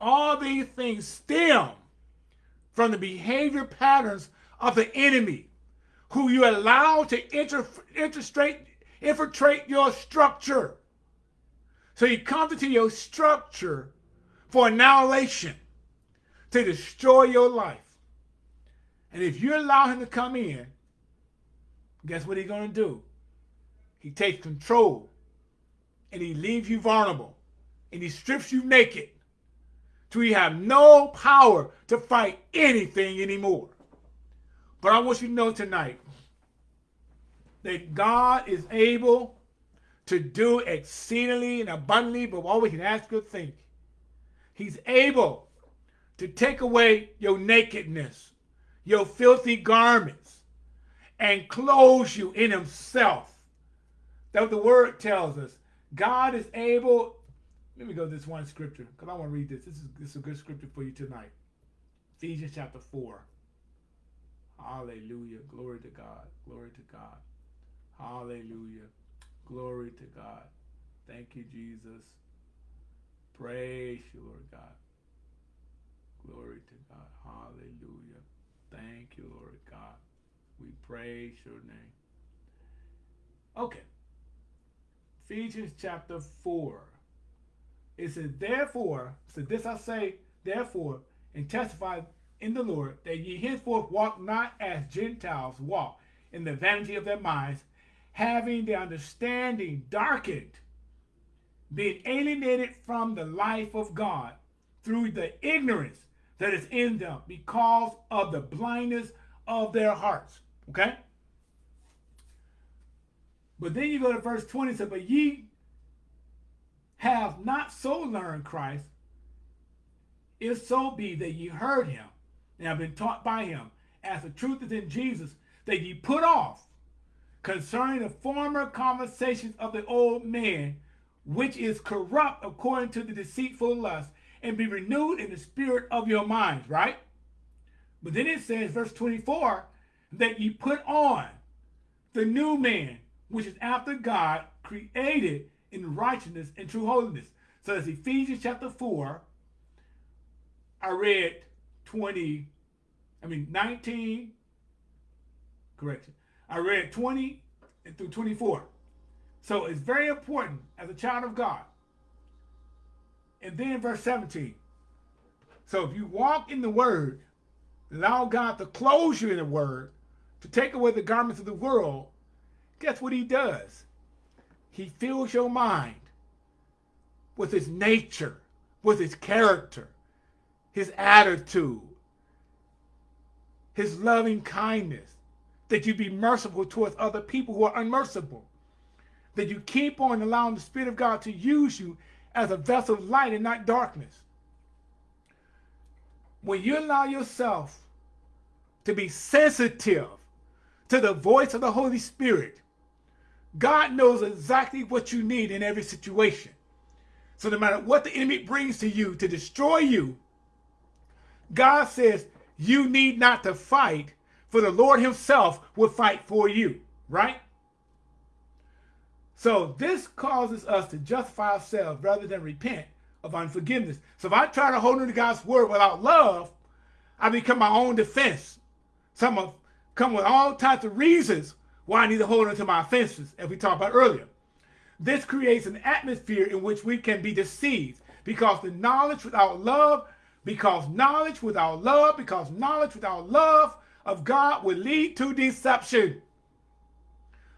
All these things stem from the behavior patterns of the enemy who you allow to infiltrate, infiltrate your structure. So he comes into your structure for annihilation, to destroy your life. And if you allow him to come in, guess what he's going to do? He takes control and he leaves you vulnerable and he strips you naked till you have no power to fight anything anymore. But I want you to know tonight that God is able to do exceedingly and abundantly but all we can ask or think. He's able to take away your nakedness, your filthy garments, and clothe you in himself. That the word tells us. God is able. Let me go to this one scripture because I want to read this. This is, this is a good scripture for you tonight. Ephesians chapter 4. Hallelujah. Glory to God. Glory to God. Hallelujah. Glory to God. Thank you, Jesus. Praise you, Lord God. Glory to God. Hallelujah. Thank you, Lord God. We praise your name. Okay. Ephesians chapter 4. It says, Therefore, so this I say, therefore, and testify in the Lord, that ye henceforth walk not as Gentiles walk, in the vanity of their minds, having the understanding darkened, being alienated from the life of God through the ignorance that is in them because of the blindness of their hearts. Okay? But then you go to verse 20, says, But ye have not so learned Christ, if so be that ye heard him and have been taught by him, as the truth is in Jesus, that ye put off concerning the former conversations of the old man, which is corrupt according to the deceitful lust, and be renewed in the spirit of your minds, right? But then it says, verse 24, that ye put on the new man, which is after God, created in righteousness and true holiness. So that's Ephesians chapter 4. I read 20, I mean 19, correction. I read 20 through 24. So it's very important as a child of God. And then verse 17. So if you walk in the word, allow God to close you in the word, to take away the garments of the world, guess what he does? He fills your mind with his nature, with his character, his attitude, his loving kindness, that you be merciful towards other people who are unmerciful, that you keep on allowing the Spirit of God to use you as a vessel of light and not darkness. When you allow yourself to be sensitive to the voice of the Holy Spirit, God knows exactly what you need in every situation. So no matter what the enemy brings to you to destroy you, God says you need not to fight, for the Lord himself will fight for you, right? So this causes us to justify ourselves rather than repent of unforgiveness. So if I try to hold on to God's word without love, I become my own defense. Some of come with all types of reasons why I need to hold on to my offenses, as we talked about earlier. This creates an atmosphere in which we can be deceived because the knowledge without love, because knowledge without love, because knowledge without love of God will lead to deception.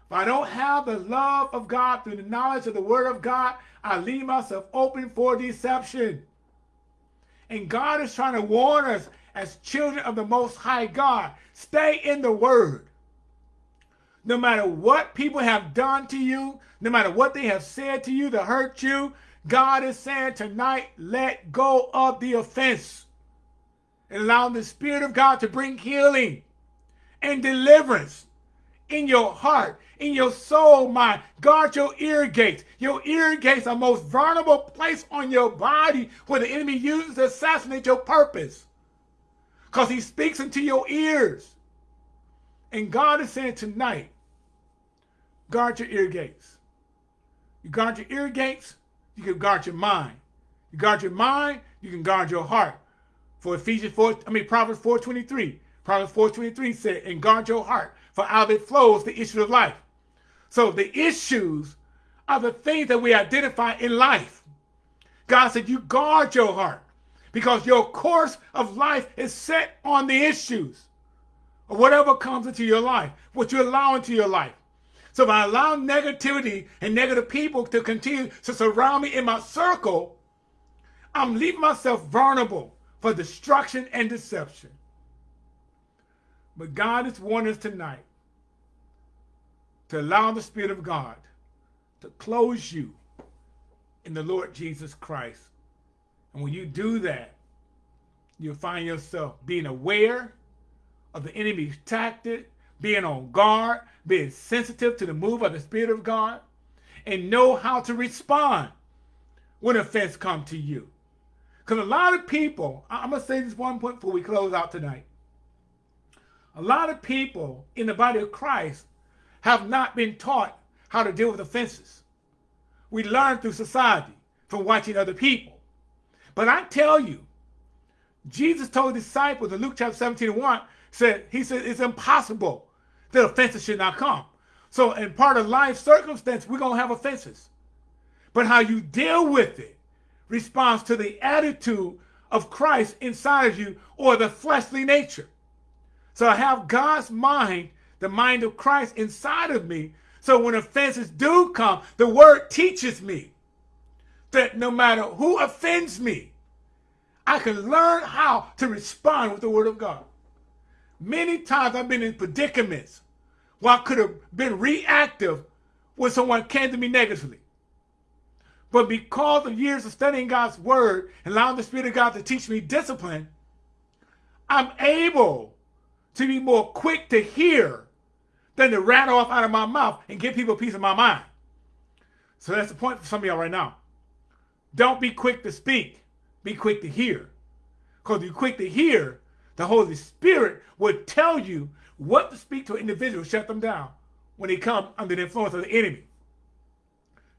If I don't have the love of God through the knowledge of the word of God, I leave myself open for deception. And God is trying to warn us as children of the Most High God. Stay in the Word. No matter what people have done to you, no matter what they have said to you to hurt you, God is saying tonight, let go of the offense and allow the Spirit of God to bring healing and deliverance in your heart, in your soul, mind. Guard your ear gates. Your ear gates are most vulnerable place on your body where the enemy uses to assassinate your purpose because he speaks into your ears. And God is saying tonight, guard your ear gates. You guard your ear gates, you can guard your mind. You guard your mind, you can guard your heart. For Ephesians 4, I mean Proverbs 4.23. Proverbs 4.23 said, and guard your heart, for out of it flows the issue of life. So the issues are the things that we identify in life. God said, you guard your heart because your course of life is set on the issues of whatever comes into your life, what you allow into your life. So if I allow negativity and negative people to continue to surround me in my circle, I'm leaving myself vulnerable for destruction and deception. But God is warning us tonight to allow the Spirit of God to close you in the Lord Jesus Christ. And when you do that, you'll find yourself being aware of the enemy's tactic, being on guard, being sensitive to the move of the Spirit of God, and know how to respond when offense comes to you. Because a lot of people, I'm going to say this one point before we close out tonight. A lot of people in the body of Christ have not been taught how to deal with offenses. We learn through society from watching other people. But I tell you, Jesus told disciples in Luke chapter 17 and 1, said, he said, it's impossible that offenses should not come. So in part of life circumstance, we're going to have offenses. But how you deal with it responds to the attitude of Christ inside of you or the fleshly nature. So I have God's mind, the mind of Christ inside of me. So when offenses do come, the word teaches me that no matter who offends me, I can learn how to respond with the word of God. Many times I've been in predicaments where I could have been reactive when someone came to me negatively. But because of years of studying God's word and allowing the Spirit of God to teach me discipline, I'm able to be more quick to hear than to rattle off out of my mouth and give people a piece of my mind. So that's the point for some of y'all right now. Don't be quick to speak. Be quick to hear. Because you're quick to hear, the Holy Spirit will tell you what to speak to an individual, shut them down when they come under the influence of the enemy.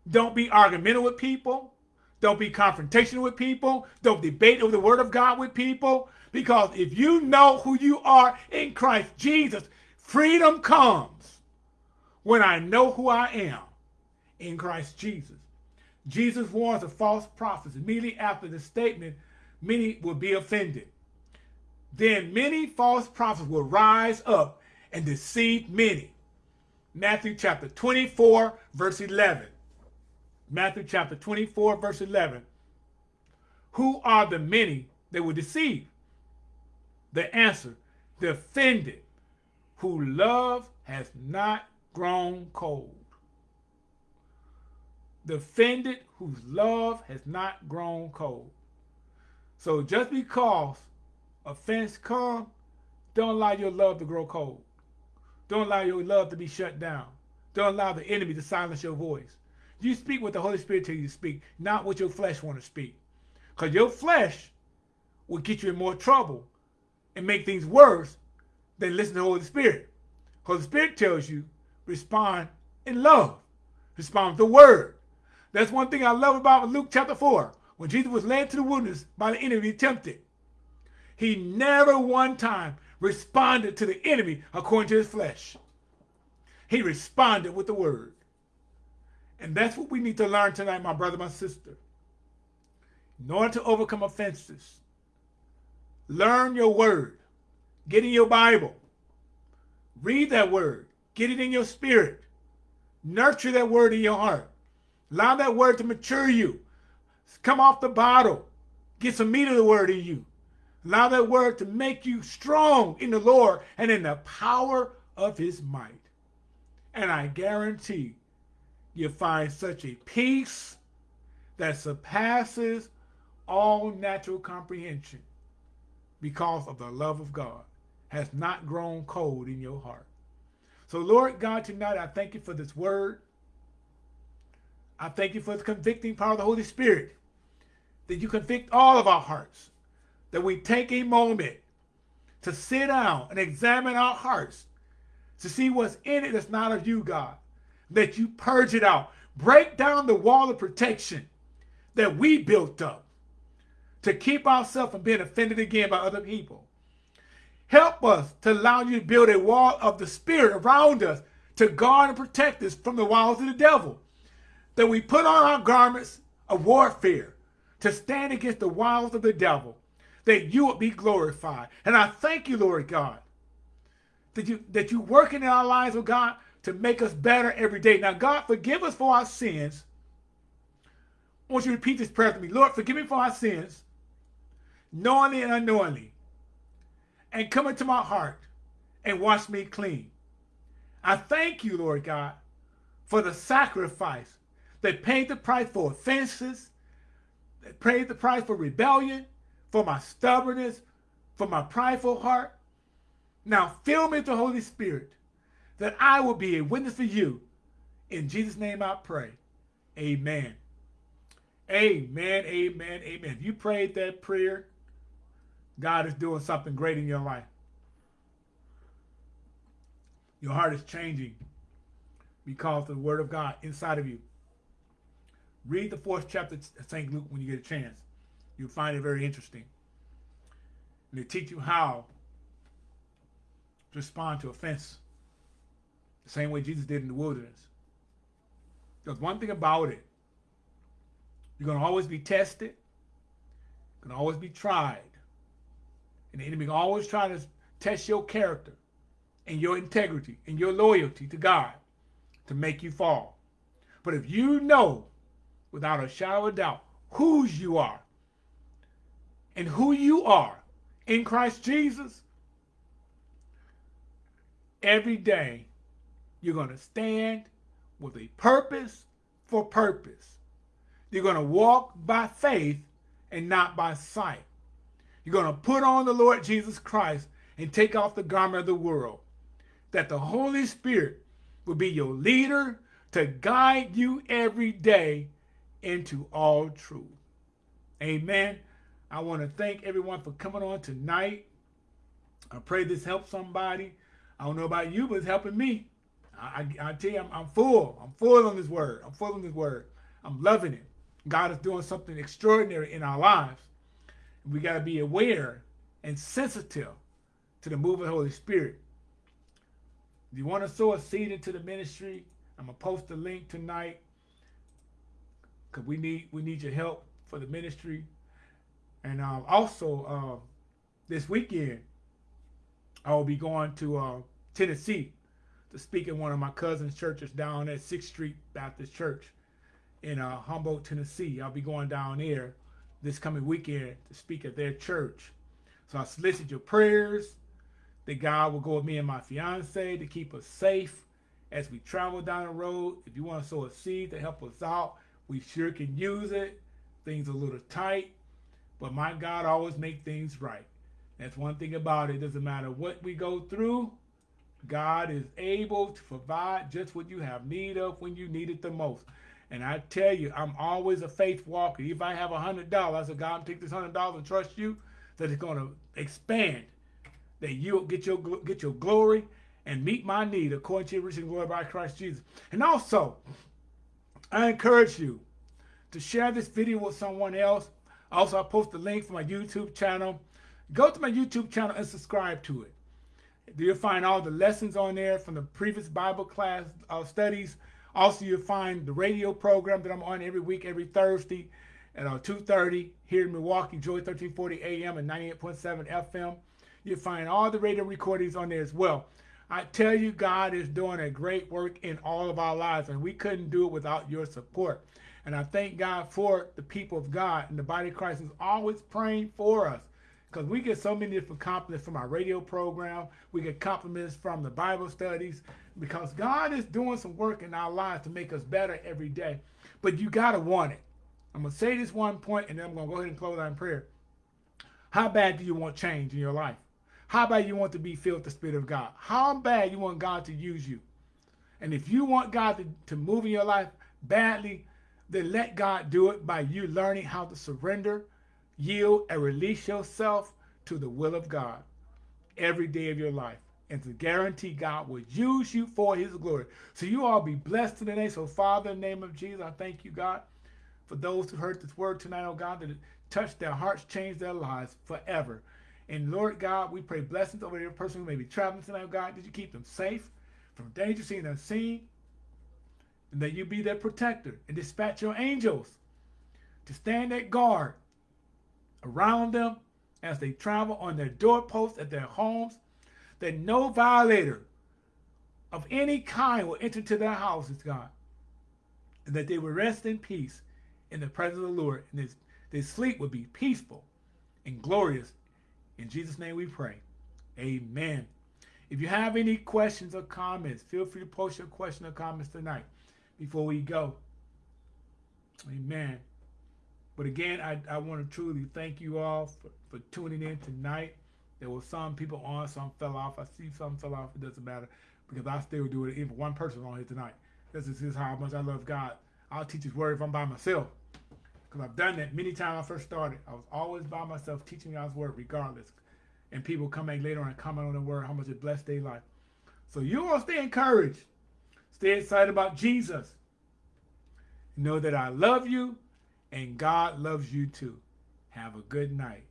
Don't be argumentative with people. Don't be confrontational with people. Don't debate over the word of God with people. Because if you know who you are in Christ Jesus, freedom comes when I know who I am in Christ Jesus. Jesus warns of false prophets. Immediately after the statement, many will be offended. Then many false prophets will rise up and deceive many. Matthew chapter 24, verse 11. Matthew chapter 24, verse 11. Who are the many that will deceive? The answer, the offended, who love has not grown cold. The offended whose love has not grown cold. So just because offense come, don't allow your love to grow cold. Don't allow your love to be shut down. Don't allow the enemy to silence your voice. You speak what the Holy Spirit tells you to speak, not what your flesh want to speak. Because your flesh will get you in more trouble and make things worse than listen to the Holy Spirit. Holy Spirit tells you, respond in love. Respond with the word. That's one thing I love about Luke chapter 4. When Jesus was led to the wilderness by the enemy tempted, he never one time responded to the enemy according to his flesh. He responded with the word. And that's what we need to learn tonight, my brother, my sister. In order to overcome offenses, learn your word. Get in your Bible. Read that word. Get it in your spirit. Nurture that word in your heart. Allow that word to mature you. Come off the bottle. Get some meat of the word in you. Allow that word to make you strong in the Lord and in the power of his might. And I guarantee you find such a peace that surpasses all natural comprehension because of the love of God has not grown cold in your heart. So Lord God, tonight I thank you for this word. I thank you for the convicting power of the Holy Spirit, that you convict all of our hearts that we take a moment to sit down and examine our hearts to see what's in it that's not of you, God. That you purge it out. Break down the wall of protection that we built up to keep ourselves from being offended again by other people. Help us to allow you to build a wall of the Spirit around us to guard and protect us from the wiles of the devil. That we put on our garments of warfare to stand against the wiles of the devil, that you would be glorified. And I thank you, Lord God, that you that you working in our lives, oh God, to make us better every day. Now, God, forgive us for our sins. I want you to repeat this prayer to me. Lord, forgive me for our sins, knowingly and unknowingly, and come into my heart and wash me clean. I thank you, Lord God, for the sacrifice that paid the price for offenses, that paid the price for rebellion, for my stubbornness, for my prideful heart. Now fill me with the Holy Spirit that I will be a witness for you. In Jesus' name I pray. Amen. Amen, amen, amen. If you prayed that prayer, God is doing something great in your life. Your heart is changing because of the word of God inside of you. Read the fourth chapter of St. Luke when you get a chance. You'll find it very interesting. And they teach you how to respond to offense the same way Jesus did in the wilderness. There's one thing about it. You're going to always be tested. You're going to always be tried. And the enemy always try to test your character and your integrity and your loyalty to God to make you fall. But if you know without a shadow of doubt whose you are and who you are in Christ Jesus, every day you're going to stand with a purpose for purpose. You're going to walk by faith and not by sight. You're going to put on the Lord Jesus Christ and take off the garment of the world. That the Holy Spirit will be your leader to guide you every day into all truth. Amen. I want to thank everyone for coming on tonight. I pray this helps somebody. I don't know about you, but it's helping me. I, I, I tell you, I'm, I'm, full. I'm full on this word. I'm full on this word. I'm loving it. God is doing something extraordinary in our lives. We got to be aware and sensitive to the move of the Holy Spirit. If you want to sow a seed into the ministry, I'm gonna post a link tonight because we need we need your help for the ministry. And uh, also uh, this weekend, I will be going to uh, Tennessee to speak in one of my cousin's churches down at 6th Street Baptist Church in uh, Humboldt, Tennessee. I'll be going down there this coming weekend to speak at their church. So I solicit your prayers that God will go with me and my fiance to keep us safe as we travel down the road. If you want to sow a seed to help us out, we sure can use it. Things are a little tight, but my God always make things right. That's one thing about it. It doesn't matter what we go through. God is able to provide just what you have need of when you need it the most. And I tell you, I'm always a faith walker. If I have a hundred dollars, I said, God, I'm take this hundred dollars and trust you that it's going to expand, that you'll get your get your glory and meet my need according to your rich and glory by Christ Jesus. And also, I encourage you to share this video with someone else. Also, I post a link for my YouTube channel. Go to my YouTube channel and subscribe to it. You'll find all the lessons on there from the previous Bible class uh, studies. Also, you'll find the radio program that I'm on every week, every Thursday at uh, 2.30 here in Milwaukee, Joy 1340 AM and 98.7 FM. You'll find all the radio recordings on there as well. I tell you, God is doing a great work in all of our lives, and we couldn't do it without your support. And I thank God for the people of God and the body of Christ is always praying for us because we get so many different compliments from our radio program. We get compliments from the Bible studies because God is doing some work in our lives to make us better every day. But you got to want it. I'm going to say this one point and then I'm going to go ahead and close out in prayer. How bad do you want change in your life? How bad you want to be filled with the Spirit of God? How bad you want God to use you? And if you want God to, to move in your life badly, then let God do it by you learning how to surrender, yield, and release yourself to the will of God every day of your life. And to guarantee God will use you for his glory. So you all be blessed today. So Father, in the name of Jesus, I thank you, God, for those who heard this word tonight, oh God, that it touched their hearts, changed their lives forever. And Lord God, we pray blessings over every person who may be traveling tonight, oh God. Did you keep them safe from danger seen and unseen? And that you be their protector and dispatch your angels to stand at guard around them as they travel on their doorposts at their homes, that no violator of any kind will enter to their houses, God, and that they will rest in peace in the presence of the Lord, and this, their sleep will be peaceful and glorious. In Jesus' name we pray. Amen. If you have any questions or comments, feel free to post your question or comments tonight before we go. Amen. But again, I, I want to truly thank you all for, for tuning in tonight. There were some people on, some fell off. I see some fell off. It doesn't matter because I still do it. Even one person on here tonight. This is, how much I love God. I'll teach His word if I'm by myself. Because I've done that many times I first started. I was always by myself teaching God's word regardless. And people come back later and comment on the word, how much it blessed their life. So you all stay encouraged. Stay excited about Jesus. Know that I love you and God loves you too. Have a good night.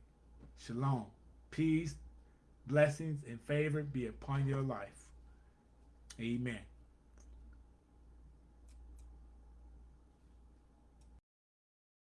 Shalom. Peace, blessings, and favor be upon your life. Amen.